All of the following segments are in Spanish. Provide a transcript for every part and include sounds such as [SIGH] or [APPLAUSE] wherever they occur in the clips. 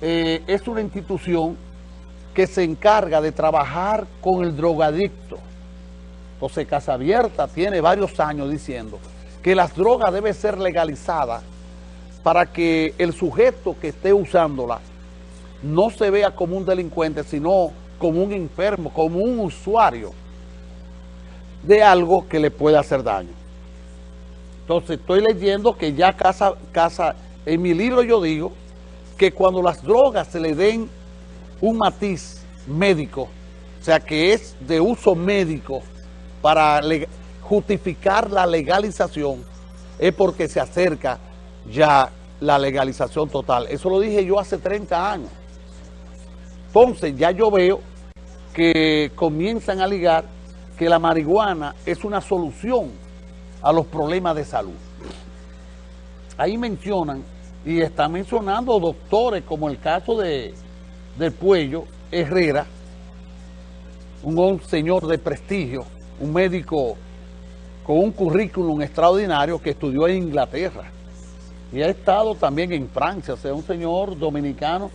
eh, es una institución que se encarga de trabajar con el drogadicto. Entonces Casa Abierta tiene varios años diciendo que las drogas deben ser legalizadas para que el sujeto que esté usándola no se vea como un delincuente, sino como un enfermo, como un usuario de algo que le puede hacer daño. Entonces estoy leyendo que ya Casa, Casa, en mi libro yo digo que cuando las drogas se le den un matiz médico, o sea que es de uso médico para justificar la legalización, es porque se acerca ya la legalización total. Eso lo dije yo hace 30 años. Entonces ya yo veo que comienzan a ligar que la marihuana es una solución a los problemas de salud. Ahí mencionan, y están mencionando doctores como el caso de, del Puello Herrera, un señor de prestigio, un médico con un currículum extraordinario que estudió en Inglaterra y ha estado también en Francia, o sea, un señor dominicano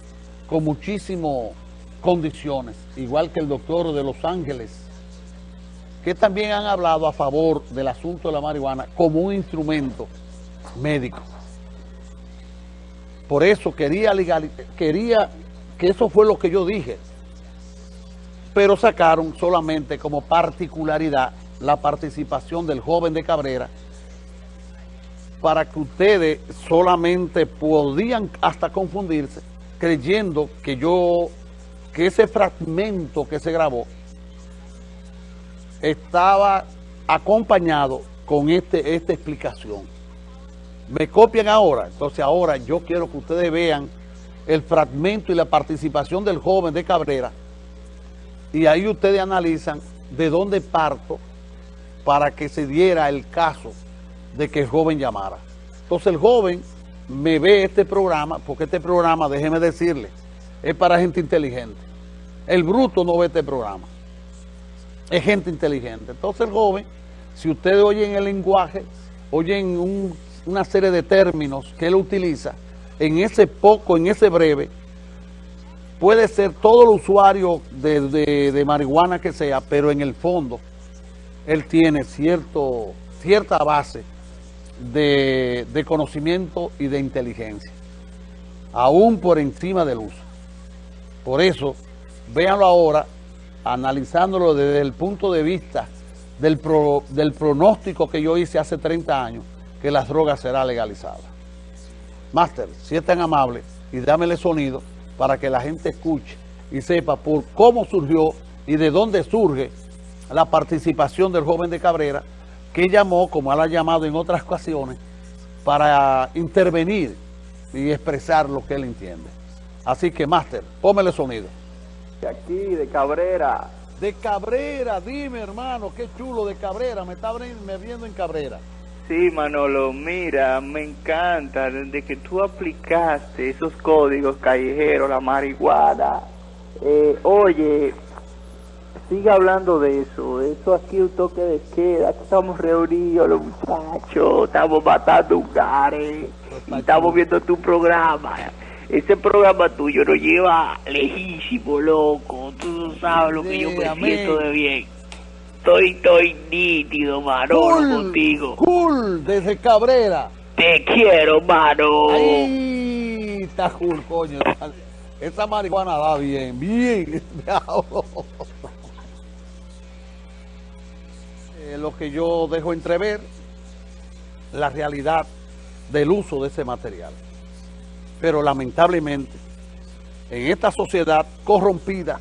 con muchísimas condiciones, igual que el doctor de Los Ángeles, que también han hablado a favor del asunto de la marihuana como un instrumento médico. Por eso quería, quería que eso fue lo que yo dije, pero sacaron solamente como particularidad la participación del joven de Cabrera para que ustedes solamente podían hasta confundirse creyendo que yo, que ese fragmento que se grabó estaba acompañado con este, esta explicación. Me copian ahora, entonces ahora yo quiero que ustedes vean el fragmento y la participación del joven de Cabrera y ahí ustedes analizan de dónde parto para que se diera el caso de que el joven llamara. Entonces el joven me ve este programa, porque este programa, déjeme decirle, es para gente inteligente. El bruto no ve este programa. Es gente inteligente. Entonces el joven, si ustedes oyen el lenguaje, oyen una serie de términos que él utiliza, en ese poco, en ese breve, puede ser todo el usuario de, de marihuana que sea, pero en el fondo él tiene cierto, cierta base de, de, conocimiento y de inteligencia, aún por encima del uso. Por eso, véanlo ahora, analizándolo desde el punto de vista del, del pronóstico que yo hice hace 30 años, que las drogas será legalizada. Máster, si es tan amable, y dámele sonido para que la gente escuche y sepa por cómo surgió y de dónde surge la participación del joven de Cabrera, que llamó, como él ha llamado en otras ocasiones, para intervenir y expresar lo que él entiende. Así que, Máster, pómele sonido. De aquí, de Cabrera. De Cabrera, dime hermano, qué chulo de Cabrera, me está viendo en Cabrera. Sí, Manolo, mira, me encanta desde que tú aplicaste esos códigos callejeros, la marihuana. Eh, oye, sigue hablando de eso. Eso aquí un toque de queda. Aquí estamos reunidos los muchachos. Estamos matando un gare. Y estamos viendo tu programa. Ese programa tuyo nos lleva lejísimo, loco. Tú no sabes lo que yo me siento de bien. Estoy, estoy nítido, mano, contigo. Cool, desde Cabrera. Te quiero, mano. Ahí está cool, coño. Esa marihuana da bien, bien. [LAUGHS] Eh, lo que yo dejo entrever, la realidad del uso de ese material. Pero lamentablemente, en esta sociedad corrompida,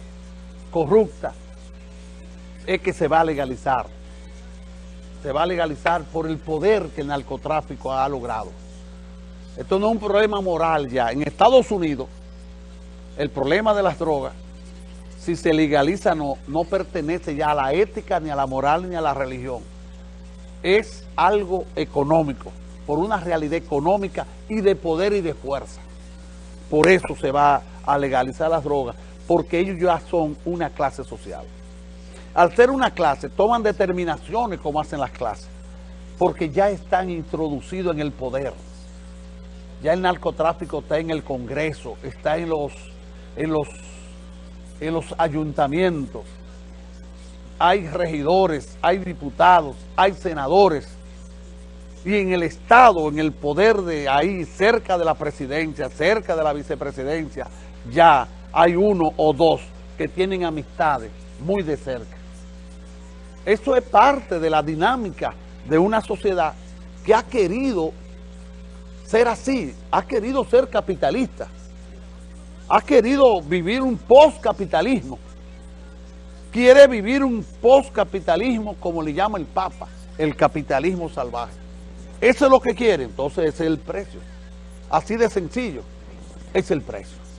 corrupta, es que se va a legalizar. Se va a legalizar por el poder que el narcotráfico ha logrado. Esto no es un problema moral ya. En Estados Unidos, el problema de las drogas si se legaliza no, no pertenece ya a la ética, ni a la moral, ni a la religión. Es algo económico, por una realidad económica y de poder y de fuerza. Por eso se va a legalizar las drogas, porque ellos ya son una clase social. Al ser una clase, toman determinaciones como hacen las clases, porque ya están introducidos en el poder. Ya el narcotráfico está en el Congreso, está en los, en los, en los ayuntamientos. Hay regidores, hay diputados, hay senadores. Y en el Estado, en el poder de ahí, cerca de la presidencia, cerca de la vicepresidencia, ya hay uno o dos que tienen amistades muy de cerca. Eso es parte de la dinámica de una sociedad que ha querido ser así, ha querido ser capitalista, ha querido vivir un postcapitalismo, quiere vivir un postcapitalismo como le llama el Papa, el capitalismo salvaje. Eso es lo que quiere, entonces es el precio. Así de sencillo, es el precio.